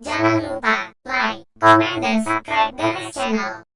Jangan lupa like, comment, dan subscribe Ganes Channel.